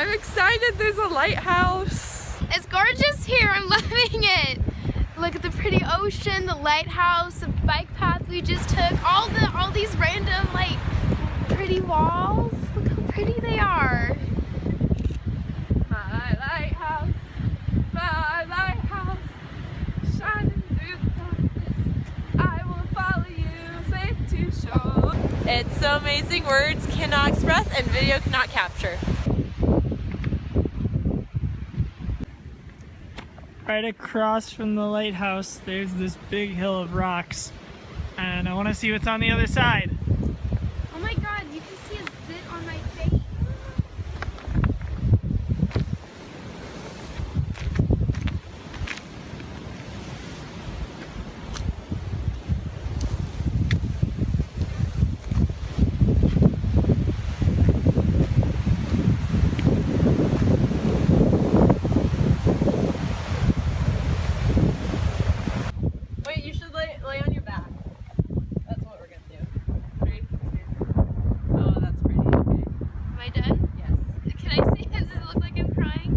I'm excited. There's a lighthouse. It's gorgeous here. I'm loving it. Look at the pretty ocean, the lighthouse, the bike path we just took, all the all these random like pretty walls. Look how pretty they are. My lighthouse, my lighthouse, shining through the darkness. I will follow you safe to shore. It's so amazing. Words cannot express and video cannot capture. Right across from the lighthouse, there's this big hill of rocks. And I want to see what's on the other side. Oh my god, you can see a zit on my face. Wait, you should lay, lay on your back. That's what we're gonna do. Three, two. Oh, that's pretty. Okay. Am I done? Yes. Can I see? Does it look like I'm crying?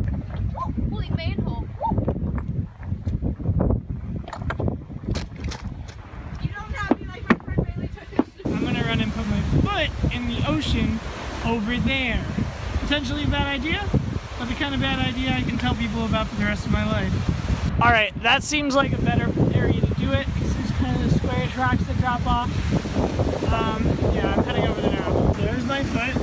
Oh, holy manhole. You don't have me like my friend Bailey took I'm gonna run and put my foot in the ocean over there. Potentially a bad idea, but the kind of bad idea I can tell people about for the rest of my life. All right, that seems like a better area to do it because there's kind of the squarish rocks that drop off. Um, yeah, I'm heading over there now. There's my foot.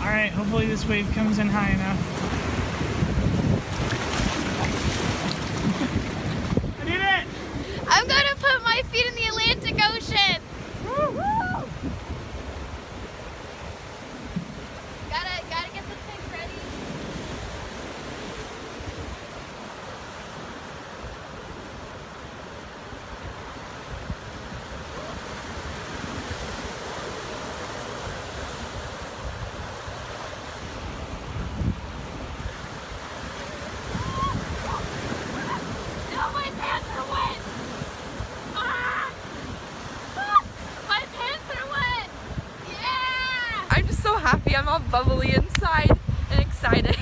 All right, hopefully this wave comes in high enough. I did it! I'm gonna put my feet in the Atlantic Ocean. Gotta, gotta get the pick ready. No, my pants are wet. Ah! Ah! My pants are wet. Yeah. I'm just so happy. I'm all bubbly inside and excited.